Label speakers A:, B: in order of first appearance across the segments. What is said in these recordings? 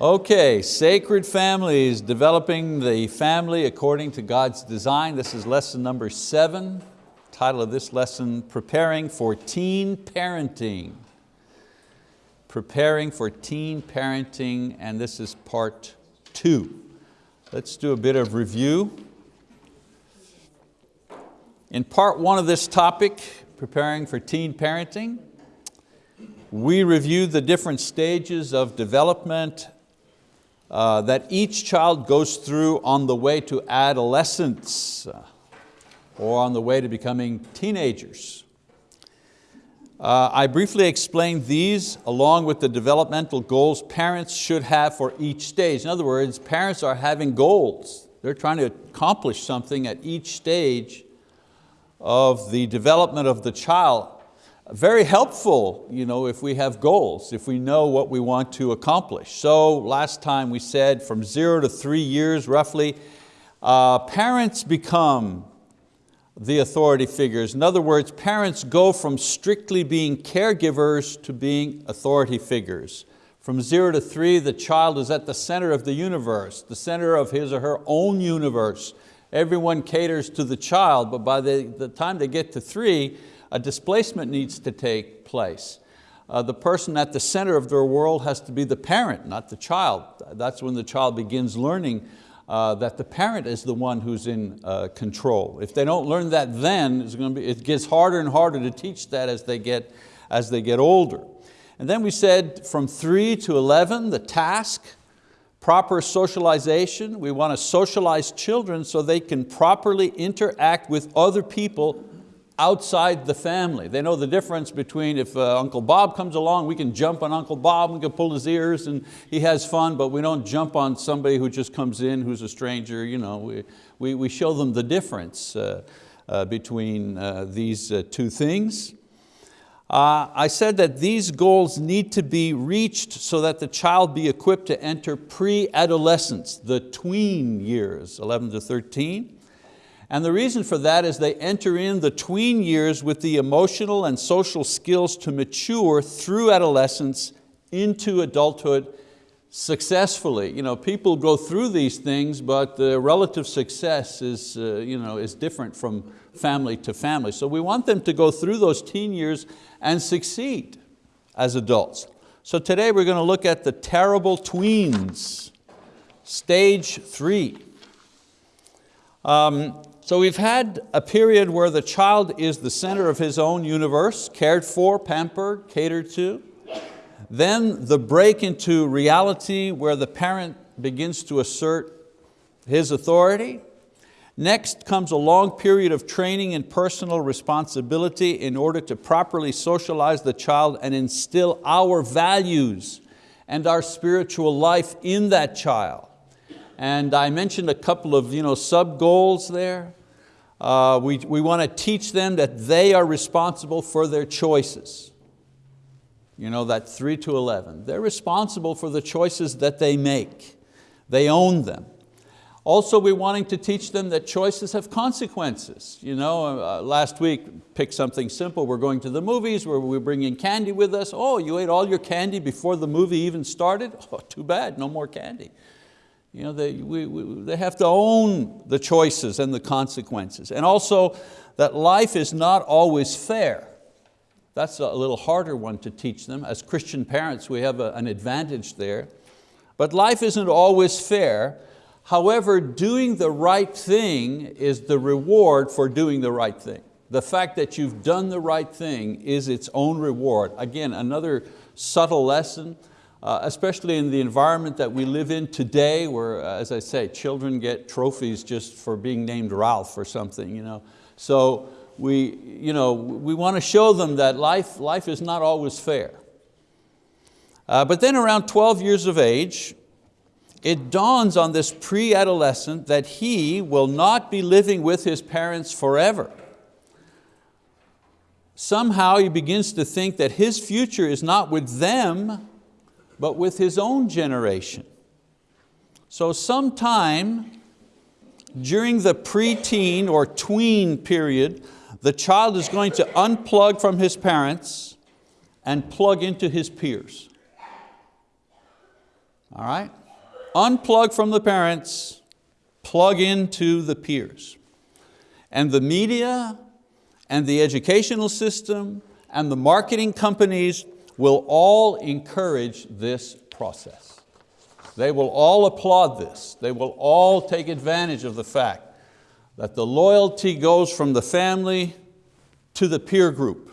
A: Okay, sacred families, developing the family according to God's design. This is lesson number seven. Title of this lesson, Preparing for Teen Parenting. Preparing for Teen Parenting, and this is part two. Let's do a bit of review. In part one of this topic, preparing for teen parenting, we reviewed the different stages of development uh, that each child goes through on the way to adolescence uh, or on the way to becoming teenagers. Uh, I briefly explained these along with the developmental goals parents should have for each stage. In other words, parents are having goals. They're trying to accomplish something at each stage of the development of the child. Very helpful you know, if we have goals, if we know what we want to accomplish. So last time we said from zero to three years roughly, uh, parents become the authority figures. In other words, parents go from strictly being caregivers to being authority figures. From zero to three, the child is at the center of the universe, the center of his or her own universe everyone caters to the child, but by the, the time they get to three, a displacement needs to take place. Uh, the person at the center of their world has to be the parent, not the child. That's when the child begins learning uh, that the parent is the one who's in uh, control. If they don't learn that then, it's going to be, it gets harder and harder to teach that as they get, as they get older. And then we said from three to 11, the task, proper socialization. We want to socialize children so they can properly interact with other people outside the family. They know the difference between if uh, Uncle Bob comes along, we can jump on Uncle Bob, we can pull his ears and he has fun, but we don't jump on somebody who just comes in who's a stranger. You know, we, we, we show them the difference uh, uh, between uh, these uh, two things. Uh, I said that these goals need to be reached so that the child be equipped to enter pre-adolescence, the tween years, 11 to 13. And the reason for that is they enter in the tween years with the emotional and social skills to mature through adolescence into adulthood successfully. You know, people go through these things, but the relative success is, uh, you know, is different from family to family. So we want them to go through those teen years and succeed as adults. So today we're going to look at the terrible tweens, stage three. Um, so we've had a period where the child is the center of his own universe, cared for, pampered, catered to. Then the break into reality where the parent begins to assert his authority. Next comes a long period of training and personal responsibility in order to properly socialize the child and instill our values and our spiritual life in that child. And I mentioned a couple of you know, sub-goals there. Uh, we, we want to teach them that they are responsible for their choices. You know, that three to 11. They're responsible for the choices that they make. They own them. Also, we're wanting to teach them that choices have consequences. You know, uh, last week, pick something simple. We're going to the movies where we're bringing candy with us. Oh, you ate all your candy before the movie even started? Oh, too bad, no more candy. You know, they, we, we, they have to own the choices and the consequences. And also that life is not always fair. That's a little harder one to teach them. As Christian parents, we have a, an advantage there. But life isn't always fair, However, doing the right thing is the reward for doing the right thing. The fact that you've done the right thing is its own reward. Again, another subtle lesson, uh, especially in the environment that we live in today where, uh, as I say, children get trophies just for being named Ralph or something. You know? So we, you know, we want to show them that life, life is not always fair. Uh, but then around 12 years of age, it dawns on this pre-adolescent that he will not be living with his parents forever. Somehow he begins to think that his future is not with them, but with his own generation. So sometime during the preteen or tween period, the child is going to unplug from his parents and plug into his peers. all right? Unplug from the parents, plug into the peers. And the media and the educational system and the marketing companies will all encourage this process. They will all applaud this. They will all take advantage of the fact that the loyalty goes from the family to the peer group.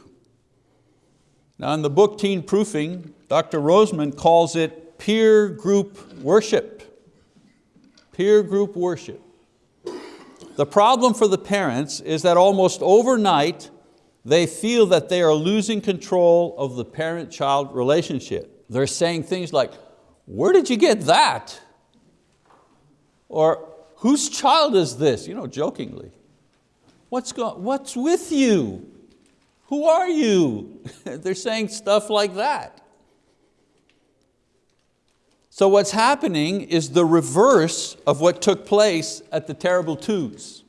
A: Now in the book Teen Proofing, Dr. Rosemond calls it peer group worship. Peer group worship. The problem for the parents is that almost overnight, they feel that they are losing control of the parent-child relationship. They're saying things like, where did you get that? Or whose child is this? You know, jokingly. What's, go what's with you? Who are you? They're saying stuff like that. So what's happening is the reverse of what took place at the terrible twos.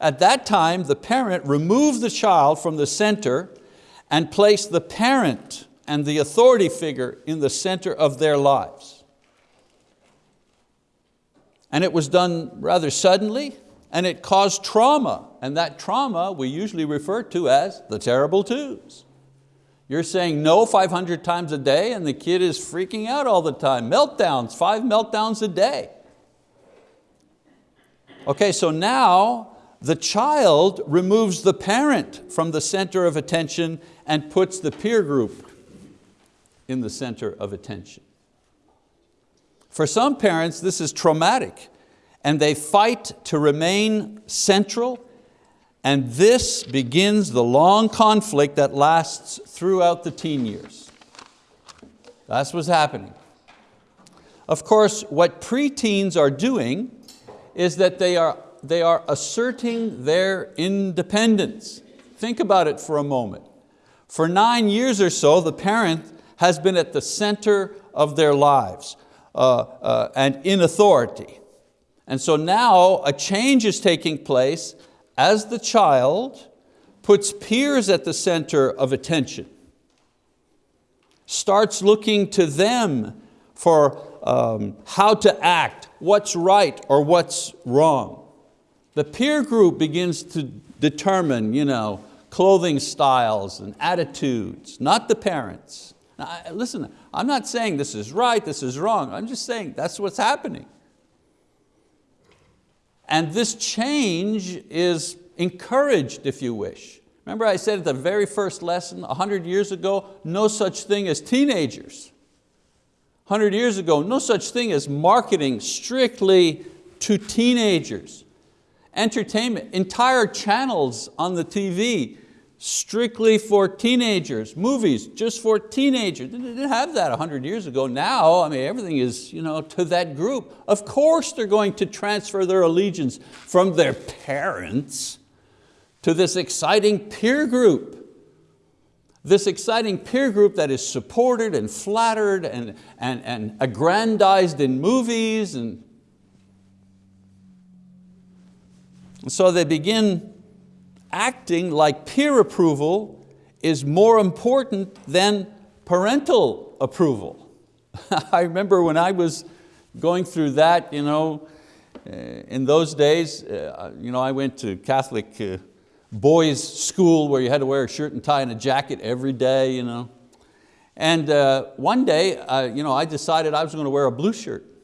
A: At that time, the parent removed the child from the center and placed the parent and the authority figure in the center of their lives. And it was done rather suddenly and it caused trauma. And that trauma we usually refer to as the terrible twos. You're saying no 500 times a day and the kid is freaking out all the time. Meltdowns, five meltdowns a day. Okay, so now the child removes the parent from the center of attention and puts the peer group in the center of attention. For some parents, this is traumatic and they fight to remain central and this begins the long conflict that lasts throughout the teen years. That's what's happening. Of course, what preteens are doing is that they are, they are asserting their independence. Think about it for a moment. For nine years or so, the parent has been at the center of their lives uh, uh, and in authority. And so now a change is taking place as the child puts peers at the center of attention, starts looking to them for um, how to act, what's right or what's wrong. The peer group begins to determine you know, clothing styles and attitudes, not the parents. Now, listen, I'm not saying this is right, this is wrong. I'm just saying that's what's happening. And this change is encouraged, if you wish. Remember I said at the very first lesson, 100 years ago, no such thing as teenagers. 100 years ago, no such thing as marketing strictly to teenagers. Entertainment, entire channels on the TV strictly for teenagers, movies just for teenagers. They didn't have that 100 years ago. Now, I mean, everything is you know, to that group. Of course they're going to transfer their allegiance from their parents to this exciting peer group. This exciting peer group that is supported and flattered and, and, and aggrandized in movies. And, and so they begin acting like peer approval is more important than parental approval. I remember when I was going through that, you know, uh, in those days, uh, you know, I went to Catholic uh, boys school where you had to wear a shirt and tie and a jacket every day. You know. And one day, you know, I decided I was going to wear a blue shirt.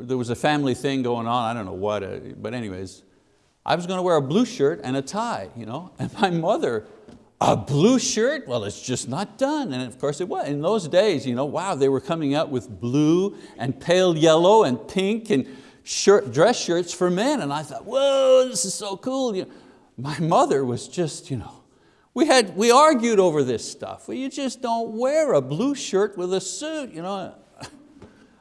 A: There was a family thing going on, I don't know what, uh, but anyways, I was going to wear a blue shirt and a tie, you know? and my mother, a blue shirt? Well, it's just not done. And of course it was. In those days, you know, wow, they were coming out with blue and pale yellow and pink and shirt, dress shirts for men. And I thought, whoa, this is so cool. You know, my mother was just, you know, we, had, we argued over this stuff. Well, you just don't wear a blue shirt with a suit. You know?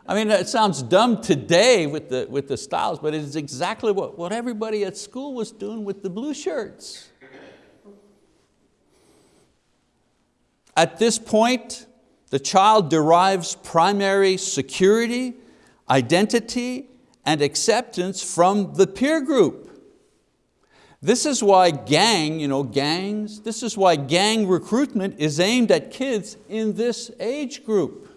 A: I mean, it sounds dumb today with the, with the styles, but it's exactly what, what everybody at school was doing with the blue shirts. At this point, the child derives primary security, identity, and acceptance from the peer group. This is why gang, you know, gangs, this is why gang recruitment is aimed at kids in this age group.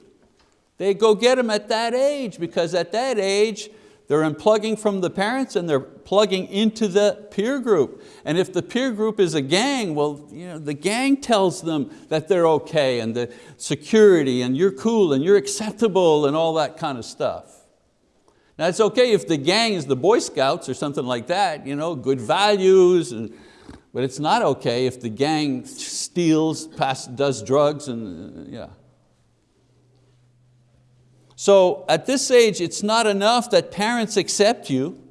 A: They go get them at that age because at that age, they're unplugging from the parents and they're plugging into the peer group. And if the peer group is a gang, well, you know, the gang tells them that they're okay and the security and you're cool and you're acceptable and all that kind of stuff. Now it's okay if the gang is the Boy Scouts or something like that, you know, good values, and, but it's not okay if the gang steals, pass, does drugs and uh, yeah. So at this age, it's not enough that parents accept you.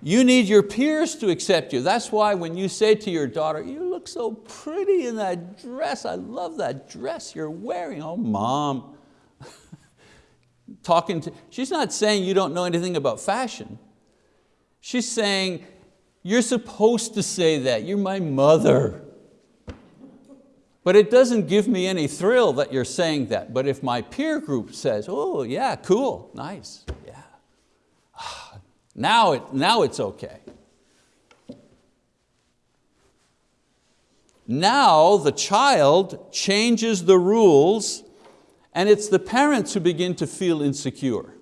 A: You need your peers to accept you. That's why when you say to your daughter, you look so pretty in that dress, I love that dress you're wearing. Oh, mom. Talking to, she's not saying you don't know anything about fashion. She's saying, you're supposed to say that, you're my mother. But it doesn't give me any thrill that you're saying that. But if my peer group says, oh yeah, cool, nice, yeah. Now, it, now it's okay. Now the child changes the rules and it's the parents who begin to feel insecure.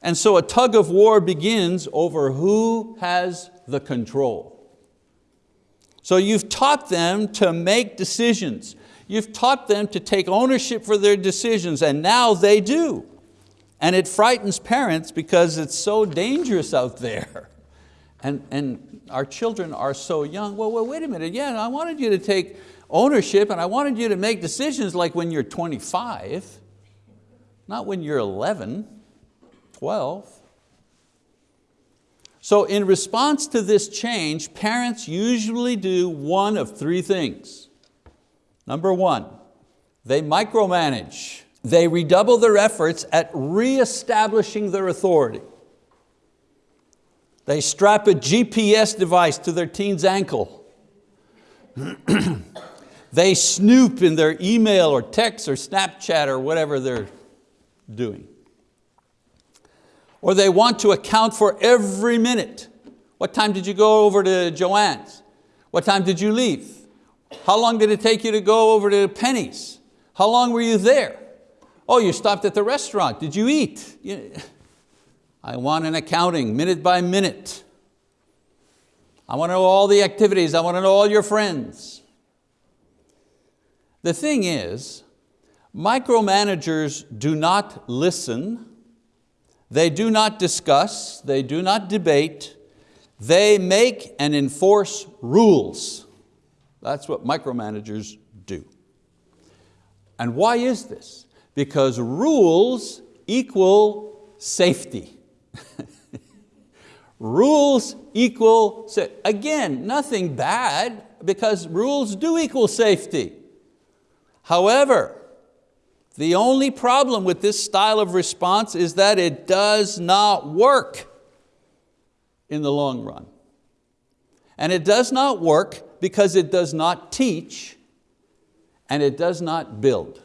A: And so a tug of war begins over who has the control. So you've taught them to make decisions. You've taught them to take ownership for their decisions and now they do. And it frightens parents because it's so dangerous out there. And, and our children are so young. Well, well, wait a minute, yeah, I wanted you to take ownership and I wanted you to make decisions like when you're 25, not when you're 11, 12. So in response to this change, parents usually do one of three things. Number one, they micromanage. They redouble their efforts at reestablishing their authority. They strap a GPS device to their teen's ankle. they snoop in their email or text or Snapchat or whatever they're doing or they want to account for every minute. What time did you go over to Joanne's? What time did you leave? How long did it take you to go over to Penny's? How long were you there? Oh, you stopped at the restaurant. Did you eat? I want an accounting, minute by minute. I want to know all the activities. I want to know all your friends. The thing is, micromanagers do not listen they do not discuss, they do not debate, they make and enforce rules. That's what micromanagers do. And why is this? Because rules equal safety. rules equal, again, nothing bad because rules do equal safety. However, the only problem with this style of response is that it does not work in the long run. And it does not work because it does not teach and it does not build.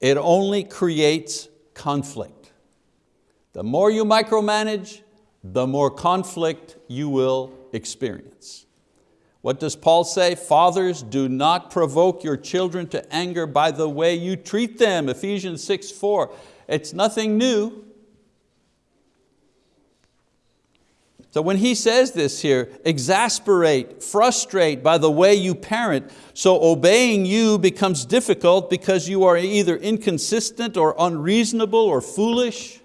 A: It only creates conflict. The more you micromanage, the more conflict you will experience. What does Paul say? Fathers, do not provoke your children to anger by the way you treat them. Ephesians 6, 4. It's nothing new. So when he says this here, exasperate, frustrate by the way you parent, so obeying you becomes difficult because you are either inconsistent or unreasonable or foolish.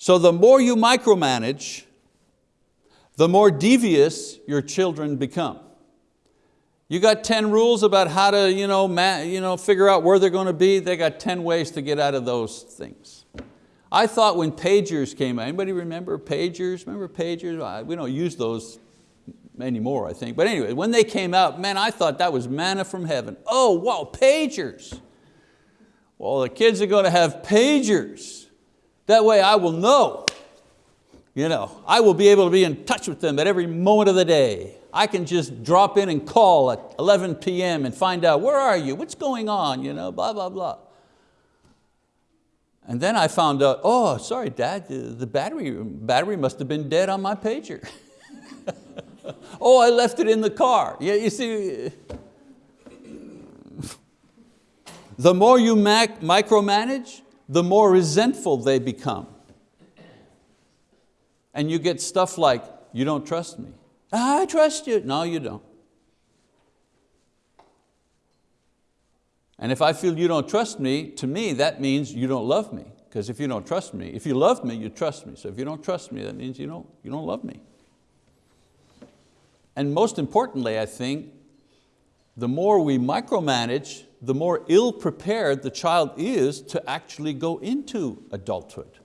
A: So the more you micromanage, the more devious your children become. You got 10 rules about how to you know, you know, figure out where they're going to be, they got 10 ways to get out of those things. I thought when pagers came out, anybody remember pagers? Remember pagers? We don't use those anymore, I think. But anyway, when they came out, man, I thought that was manna from heaven. Oh, wow, pagers. Well, the kids are going to have pagers. That way I will know. You know, I will be able to be in touch with them at every moment of the day. I can just drop in and call at 11 p.m. and find out, where are you? What's going on? You know, blah, blah, blah. And then I found out, oh, sorry, Dad, the battery, battery must have been dead on my pager. oh, I left it in the car. Yeah, you see, the more you micromanage, the more resentful they become. And you get stuff like, you don't trust me. I trust you. No, you don't. And if I feel you don't trust me, to me that means you don't love me. Because if you don't trust me, if you love me, you trust me. So if you don't trust me, that means you don't, you don't love me. And most importantly, I think, the more we micromanage, the more ill prepared the child is to actually go into adulthood.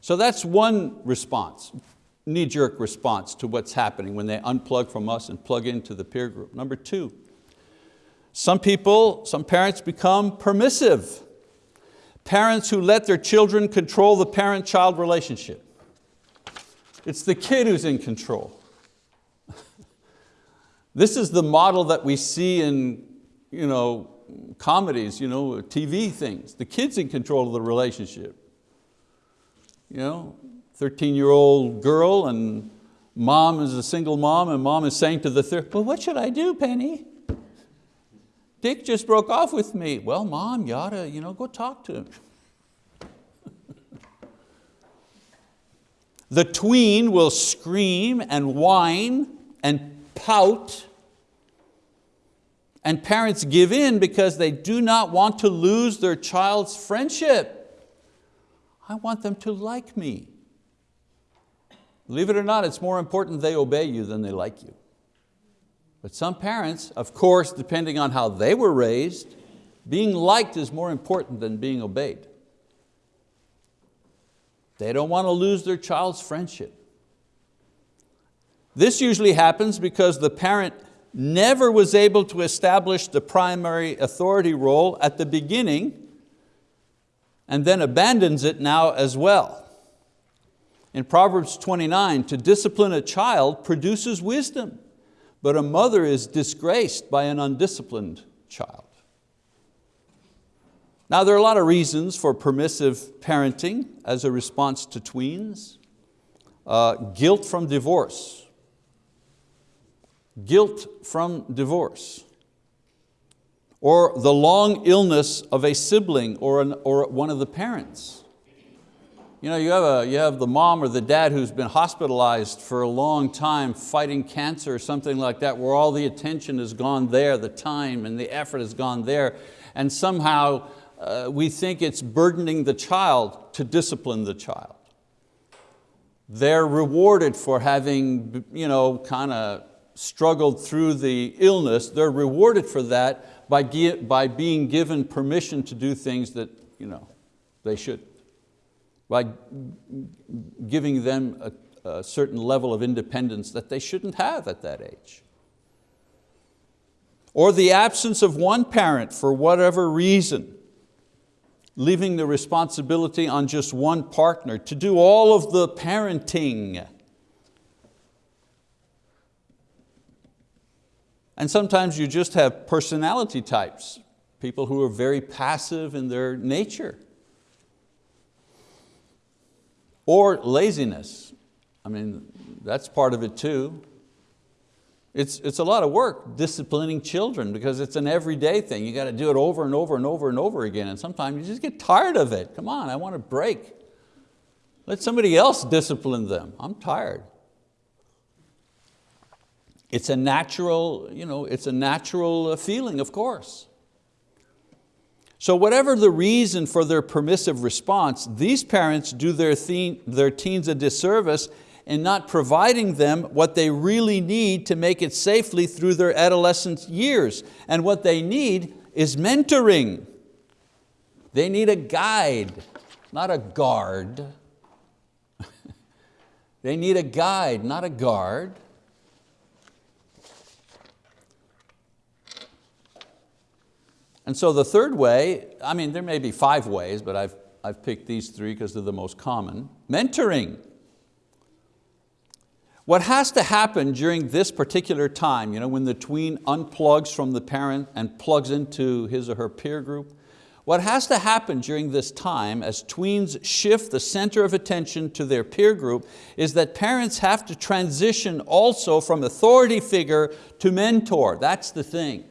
A: So that's one response, knee-jerk response to what's happening when they unplug from us and plug into the peer group. Number two, some people, some parents become permissive. Parents who let their children control the parent-child relationship. It's the kid who's in control. This is the model that we see in you know, comedies, you know, TV things. The kid's in control of the relationship. You know, 13-year-old girl and mom is a single mom and mom is saying to the third, well, what should I do, Penny? Dick just broke off with me. Well, mom, you ought to you know, go talk to him. the tween will scream and whine and pout and parents give in because they do not want to lose their child's friendship. I want them to like me. Believe it or not, it's more important they obey you than they like you. But some parents, of course, depending on how they were raised, being liked is more important than being obeyed. They don't want to lose their child's friendship. This usually happens because the parent never was able to establish the primary authority role at the beginning and then abandons it now as well. In Proverbs 29, to discipline a child produces wisdom but a mother is disgraced by an undisciplined child. Now there are a lot of reasons for permissive parenting as a response to tweens. Uh, guilt from divorce. Guilt from divorce. Or the long illness of a sibling or, an, or one of the parents. You know, you have, a, you have the mom or the dad who's been hospitalized for a long time fighting cancer or something like that where all the attention has gone there, the time and the effort has gone there and somehow uh, we think it's burdening the child to discipline the child. They're rewarded for having you know, kind of struggled through the illness. They're rewarded for that by, by being given permission to do things that you know, they should by giving them a, a certain level of independence that they shouldn't have at that age. Or the absence of one parent for whatever reason, leaving the responsibility on just one partner to do all of the parenting. And sometimes you just have personality types, people who are very passive in their nature or laziness. I mean, that's part of it too. It's, it's a lot of work disciplining children because it's an everyday thing. You got to do it over and over and over and over again and sometimes you just get tired of it. Come on, I want a break. Let somebody else discipline them. I'm tired. It's a natural, you know, it's a natural uh, feeling, of course. So whatever the reason for their permissive response, these parents do their, their teens a disservice in not providing them what they really need to make it safely through their adolescent years. And what they need is mentoring. They need a guide, not a guard. they need a guide, not a guard. And so the third way, I mean, there may be five ways, but I've, I've picked these three because they're the most common. Mentoring. What has to happen during this particular time, you know, when the tween unplugs from the parent and plugs into his or her peer group, What has to happen during this time as tweens shift the center of attention to their peer group is that parents have to transition also from authority figure to mentor. That's the thing.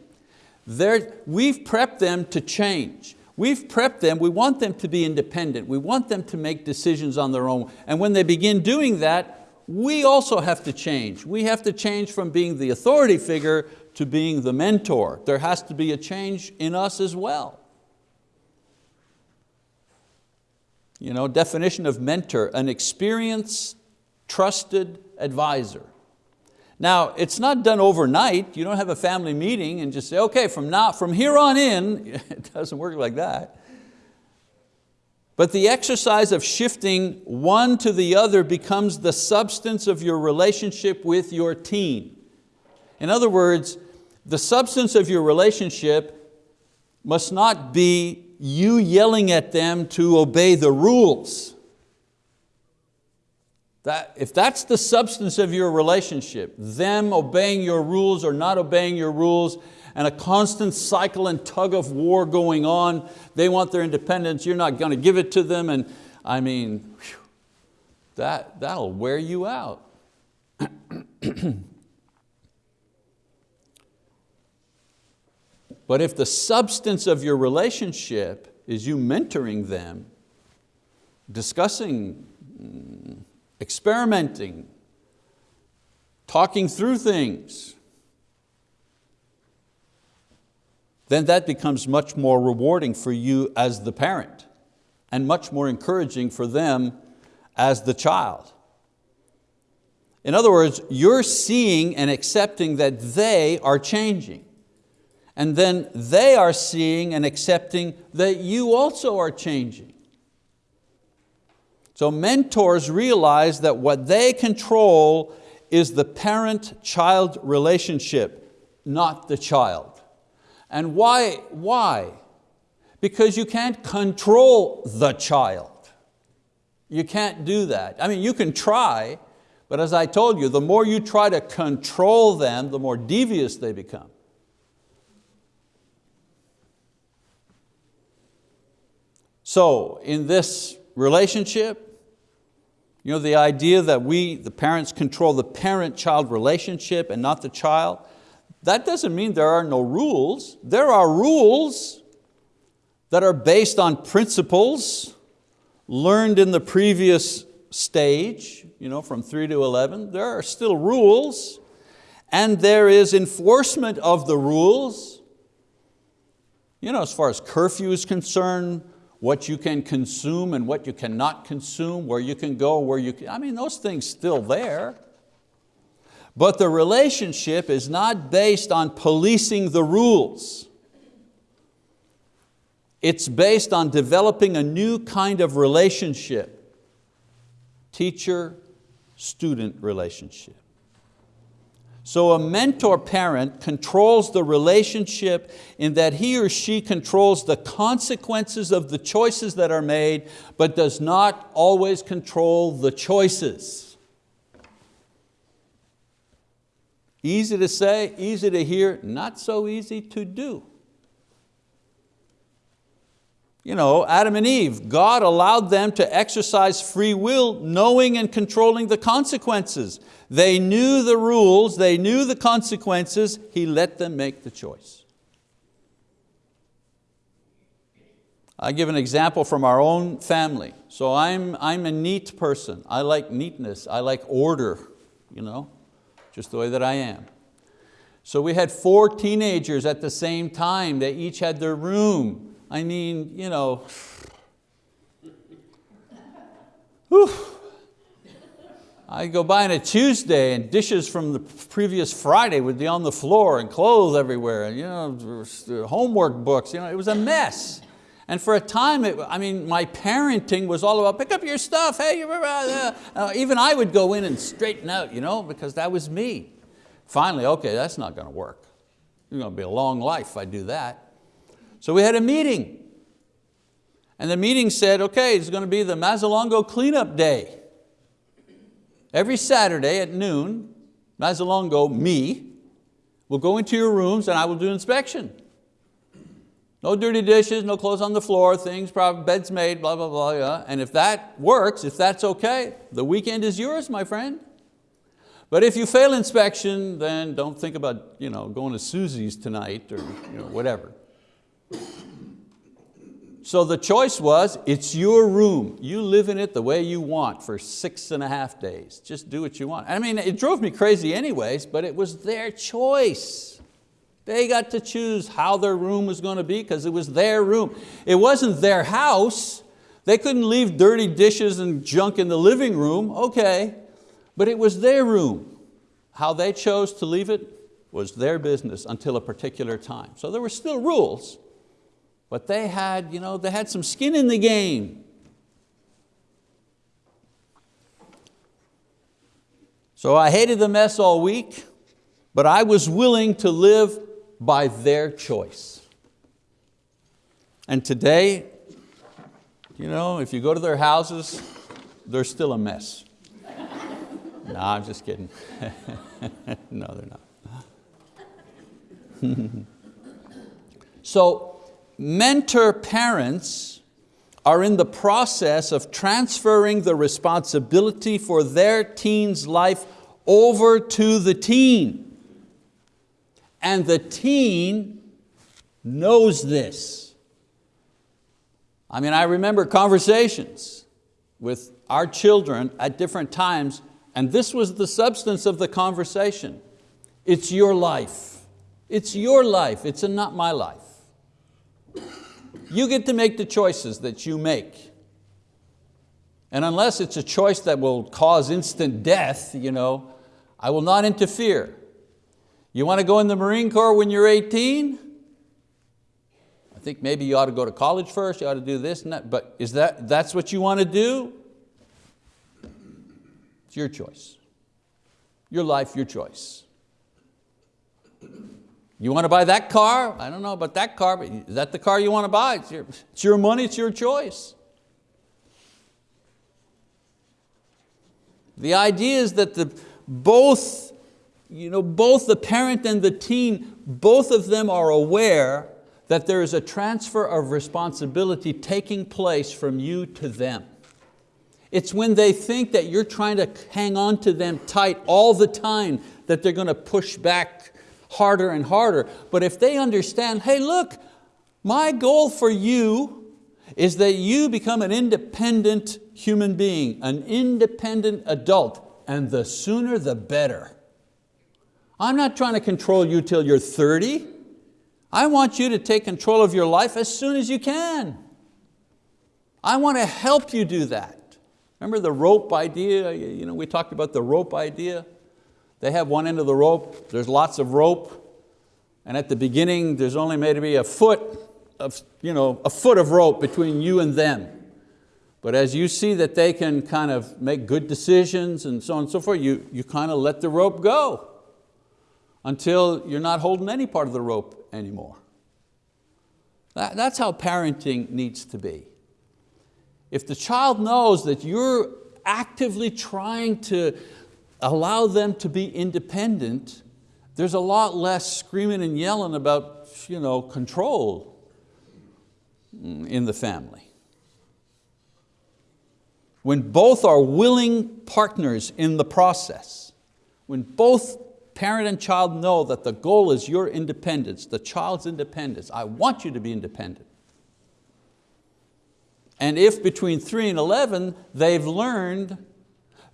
A: They're, we've prepped them to change. We've prepped them, we want them to be independent. We want them to make decisions on their own. And when they begin doing that, we also have to change. We have to change from being the authority figure to being the mentor. There has to be a change in us as well. You know, definition of mentor, an experienced, trusted advisor. Now, it's not done overnight. You don't have a family meeting and just say, okay, from, now, from here on in, it doesn't work like that. But the exercise of shifting one to the other becomes the substance of your relationship with your teen. In other words, the substance of your relationship must not be you yelling at them to obey the rules. That, if that's the substance of your relationship, them obeying your rules or not obeying your rules, and a constant cycle and tug of war going on, they want their independence, you're not going to give it to them, and I mean, whew, that, that'll wear you out. But if the substance of your relationship is you mentoring them, discussing, mm, experimenting, talking through things, then that becomes much more rewarding for you as the parent and much more encouraging for them as the child. In other words, you're seeing and accepting that they are changing and then they are seeing and accepting that you also are changing. So mentors realize that what they control is the parent-child relationship, not the child. And why? Why? Because you can't control the child. You can't do that. I mean, you can try, but as I told you, the more you try to control them, the more devious they become. So in this relationship, you know, the idea that we, the parents, control the parent-child relationship and not the child, that doesn't mean there are no rules. There are rules that are based on principles learned in the previous stage, you know, from three to 11. There are still rules and there is enforcement of the rules. You know, as far as curfew is concerned, what you can consume and what you cannot consume, where you can go, where you can, I mean, those things still there. But the relationship is not based on policing the rules. It's based on developing a new kind of relationship, teacher-student relationship. So a mentor parent controls the relationship in that he or she controls the consequences of the choices that are made, but does not always control the choices. Easy to say, easy to hear, not so easy to do you know, Adam and Eve, God allowed them to exercise free will knowing and controlling the consequences. They knew the rules, they knew the consequences, He let them make the choice. I give an example from our own family. So I'm, I'm a neat person. I like neatness, I like order, you know, just the way that I am. So we had four teenagers at the same time. They each had their room. I mean, you know, whew. I go by on a Tuesday and dishes from the previous Friday would be on the floor and clothes everywhere, and you know, homework books, you know, it was a mess. And for a time, it, I mean, my parenting was all about pick up your stuff, hey, uh, uh, even I would go in and straighten out, you know, because that was me. Finally, okay, that's not going to work. It's going to be a long life if I do that. So we had a meeting. And the meeting said, okay, it's going to be the Mazzalongo cleanup day. Every Saturday at noon, Mazzalongo, me, will go into your rooms and I will do inspection. No dirty dishes, no clothes on the floor, things, beds made, blah, blah, blah. Yeah. And if that works, if that's okay, the weekend is yours, my friend. But if you fail inspection, then don't think about you know, going to Susie's tonight or you know, whatever. So the choice was, it's your room. You live in it the way you want for six and a half days. Just do what you want. I mean, it drove me crazy anyways, but it was their choice. They got to choose how their room was going to be because it was their room. It wasn't their house. They couldn't leave dirty dishes and junk in the living room, okay. But it was their room. How they chose to leave it was their business until a particular time. So there were still rules, but they had, you know, they had some skin in the game. So I hated the mess all week, but I was willing to live by their choice. And today, you know, if you go to their houses, they're still a mess. no, I'm just kidding. no, they're not. so mentor parents are in the process of transferring the responsibility for their teen's life over to the teen. And the teen knows this. I mean, I remember conversations with our children at different times, and this was the substance of the conversation. It's your life. It's your life, it's not my life. You get to make the choices that you make. And unless it's a choice that will cause instant death, you know, I will not interfere. You want to go in the Marine Corps when you're 18? I think maybe you ought to go to college first, you ought to do this and that, but is that, that's what you want to do? It's your choice. Your life, your choice. You want to buy that car? I don't know about that car, but is that the car you want to buy? It's your, it's your money, it's your choice. The idea is that the, both, you know, both the parent and the teen, both of them are aware that there is a transfer of responsibility taking place from you to them. It's when they think that you're trying to hang on to them tight all the time that they're going to push back harder and harder. But if they understand, hey look, my goal for you is that you become an independent human being, an independent adult, and the sooner the better. I'm not trying to control you till you're 30. I want you to take control of your life as soon as you can. I want to help you do that. Remember the rope idea? You know, we talked about the rope idea. They have one end of the rope, there's lots of rope, and at the beginning there's only maybe a foot of, you know, a foot of rope between you and them. But as you see that they can kind of make good decisions and so on and so forth, you, you kind of let the rope go until you're not holding any part of the rope anymore. That, that's how parenting needs to be. If the child knows that you're actively trying to allow them to be independent, there's a lot less screaming and yelling about you know, control in the family. When both are willing partners in the process, when both parent and child know that the goal is your independence, the child's independence, I want you to be independent. And if between three and 11, they've learned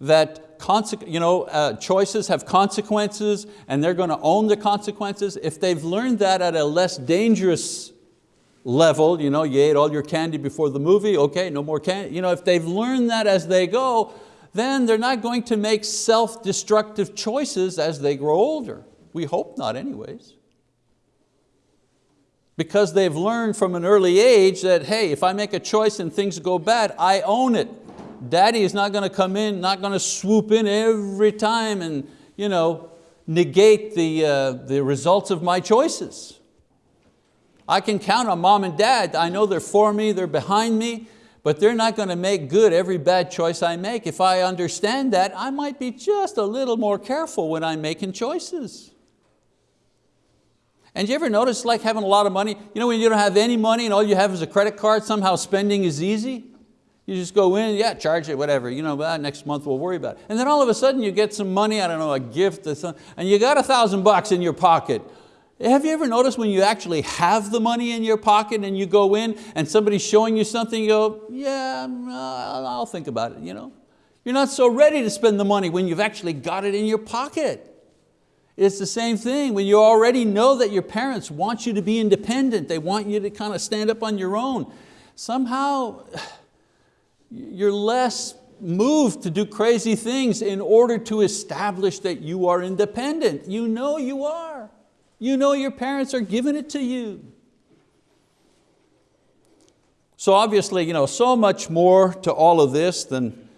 A: that you know, uh, choices have consequences and they're going to own the consequences, if they've learned that at a less dangerous level, you know, you ate all your candy before the movie, okay, no more candy. You know, if they've learned that as they go, then they're not going to make self-destructive choices as they grow older. We hope not anyways. Because they've learned from an early age that, hey, if I make a choice and things go bad, I own it. Daddy is not going to come in, not going to swoop in every time and you know, negate the, uh, the results of my choices. I can count on mom and dad. I know they're for me, they're behind me, but they're not going to make good every bad choice I make. If I understand that, I might be just a little more careful when I'm making choices. And you ever notice like having a lot of money? You know when you don't have any money and all you have is a credit card, somehow spending is easy? You just go in, yeah, charge it, whatever. You know, well, next month we'll worry about it. And then all of a sudden you get some money, I don't know, a gift, or something, and you got a thousand bucks in your pocket. Have you ever noticed when you actually have the money in your pocket and you go in and somebody's showing you something, you go, yeah, I'll think about it. You know? You're not so ready to spend the money when you've actually got it in your pocket. It's the same thing when you already know that your parents want you to be independent. They want you to kind of stand up on your own. Somehow, you're less moved to do crazy things in order to establish that you are independent. You know you are. You know your parents are giving it to you. So obviously, you know, so much more to all of this than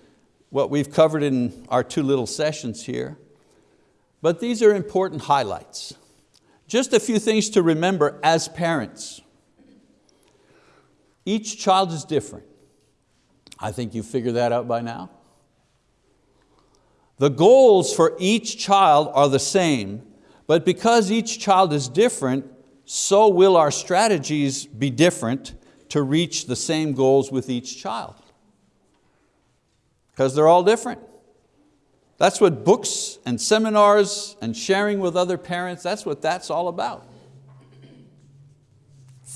A: what we've covered in our two little sessions here. But these are important highlights. Just a few things to remember as parents. Each child is different. I think you figured that out by now. The goals for each child are the same, but because each child is different, so will our strategies be different to reach the same goals with each child. Because they're all different. That's what books and seminars and sharing with other parents, that's what that's all about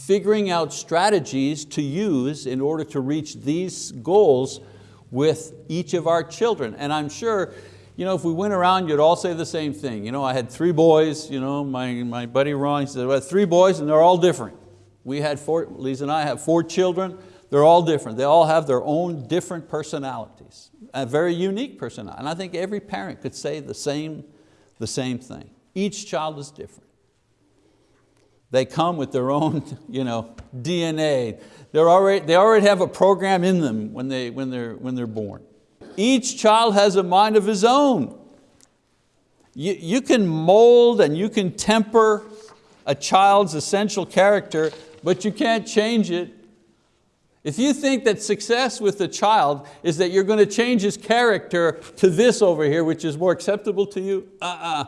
A: figuring out strategies to use in order to reach these goals with each of our children. And I'm sure you know, if we went around, you'd all say the same thing. You know, I had three boys, you know, my, my buddy Ron, said, well, three boys and they're all different. We had four, Lisa and I have four children, they're all different. They all have their own different personalities, a very unique personality. And I think every parent could say the same, the same thing. Each child is different. They come with their own you know, DNA. They're already, they already have a program in them when, they, when, they're, when they're born. Each child has a mind of his own. You, you can mold and you can temper a child's essential character, but you can't change it. If you think that success with a child is that you're going to change his character to this over here, which is more acceptable to you, uh-uh.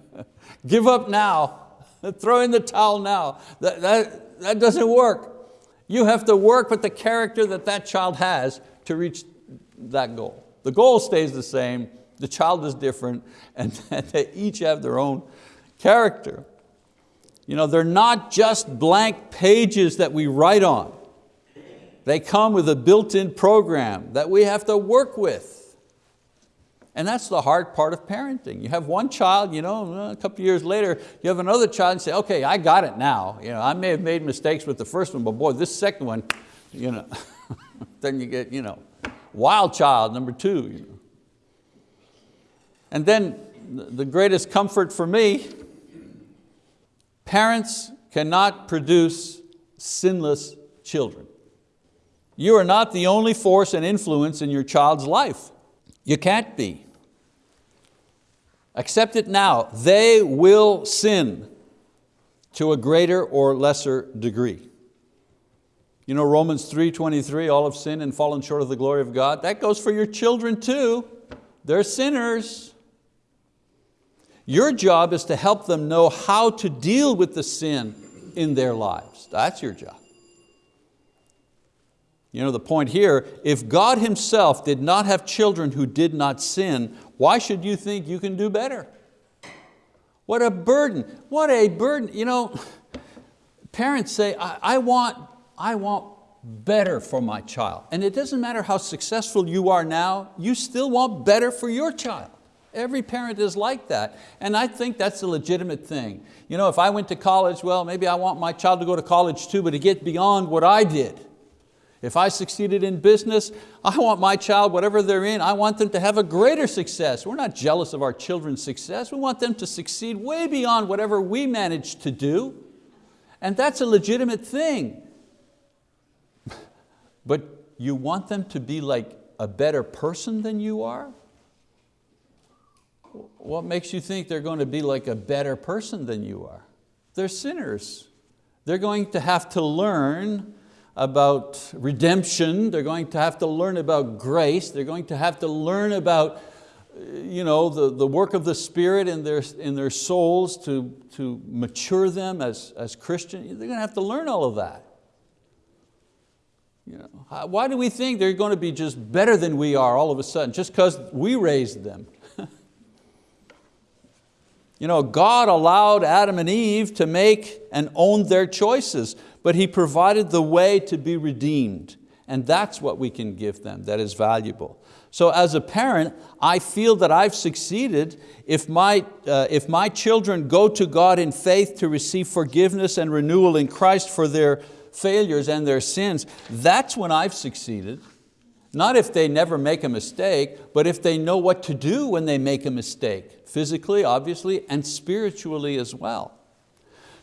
A: Give up now. Throw in the towel now. That, that, that doesn't work. You have to work with the character that that child has to reach that goal. The goal stays the same, the child is different, and they each have their own character. You know, they're not just blank pages that we write on. They come with a built-in program that we have to work with. And that's the hard part of parenting. You have one child, you know, uh, a couple years later, you have another child and say, okay, I got it now. You know, I may have made mistakes with the first one, but boy, this second one, you know, then you get you know, wild child number two. You know. And then the greatest comfort for me, parents cannot produce sinless children. You are not the only force and influence in your child's life. You can't be. Accept it now. They will sin to a greater or lesser degree. You know Romans 3.23, all have sinned and fallen short of the glory of God. That goes for your children too. They're sinners. Your job is to help them know how to deal with the sin in their lives. That's your job. You know the point here, if God Himself did not have children who did not sin, why should you think you can do better? What a burden, what a burden. You know, parents say, I, I, want, I want better for my child. And it doesn't matter how successful you are now, you still want better for your child. Every parent is like that. And I think that's a legitimate thing. You know, if I went to college, well, maybe I want my child to go to college too, but to get beyond what I did. If I succeeded in business, I want my child, whatever they're in, I want them to have a greater success. We're not jealous of our children's success. We want them to succeed way beyond whatever we managed to do. And that's a legitimate thing. But you want them to be like a better person than you are? What makes you think they're going to be like a better person than you are? They're sinners. They're going to have to learn about redemption, they're going to have to learn about grace, they're going to have to learn about uh, you know, the, the work of the Spirit in their, in their souls to, to mature them as, as Christians, they're going to have to learn all of that. You know, why do we think they're going to be just better than we are all of a sudden, just because we raised them? you know, God allowed Adam and Eve to make and own their choices, but He provided the way to be redeemed. And that's what we can give them that is valuable. So as a parent, I feel that I've succeeded if my, uh, if my children go to God in faith to receive forgiveness and renewal in Christ for their failures and their sins, that's when I've succeeded. Not if they never make a mistake, but if they know what to do when they make a mistake, physically, obviously, and spiritually as well.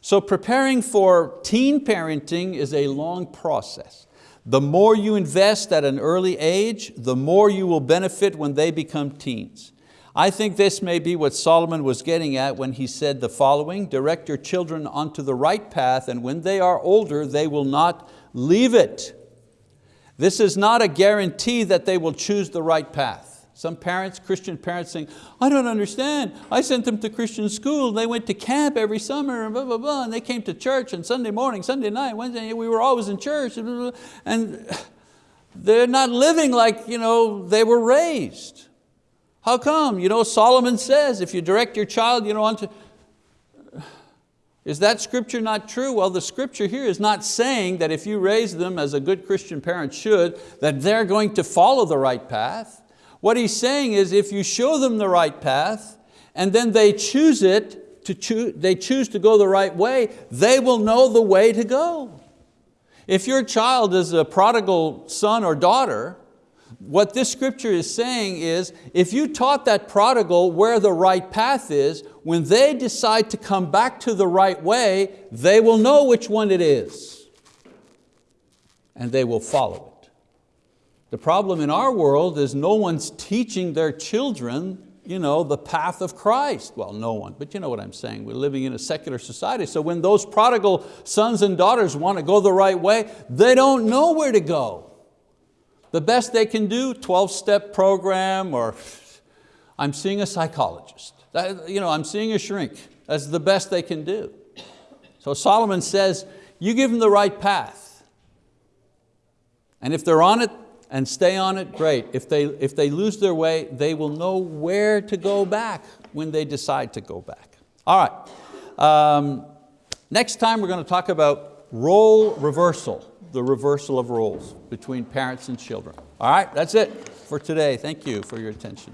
A: So preparing for teen parenting is a long process. The more you invest at an early age, the more you will benefit when they become teens. I think this may be what Solomon was getting at when he said the following, direct your children onto the right path and when they are older, they will not leave it. This is not a guarantee that they will choose the right path. Some parents, Christian parents saying, I don't understand. I sent them to Christian school. They went to camp every summer and blah, blah, blah. And they came to church on Sunday morning, Sunday night, Wednesday, we were always in church. Blah, blah, blah. And they're not living like you know, they were raised. How come? You know, Solomon says, if you direct your child you know, onto, is that scripture not true? Well, the scripture here is not saying that if you raise them as a good Christian parent should, that they're going to follow the right path. What he's saying is if you show them the right path and then they choose it, to choose, they choose to go the right way, they will know the way to go. If your child is a prodigal son or daughter, what this scripture is saying is, if you taught that prodigal where the right path is, when they decide to come back to the right way, they will know which one it is. And they will follow it. The problem in our world is no one's teaching their children you know, the path of Christ. Well, no one, but you know what I'm saying. We're living in a secular society, so when those prodigal sons and daughters want to go the right way, they don't know where to go. The best they can do, 12-step program, or I'm seeing a psychologist. You know, I'm seeing a shrink. That's the best they can do. So Solomon says, you give them the right path. And if they're on it, and stay on it, great. If they, if they lose their way, they will know where to go back when they decide to go back. All right, um, next time we're going to talk about role reversal, the reversal of roles between parents and children. All right, that's it for today. Thank you for your attention.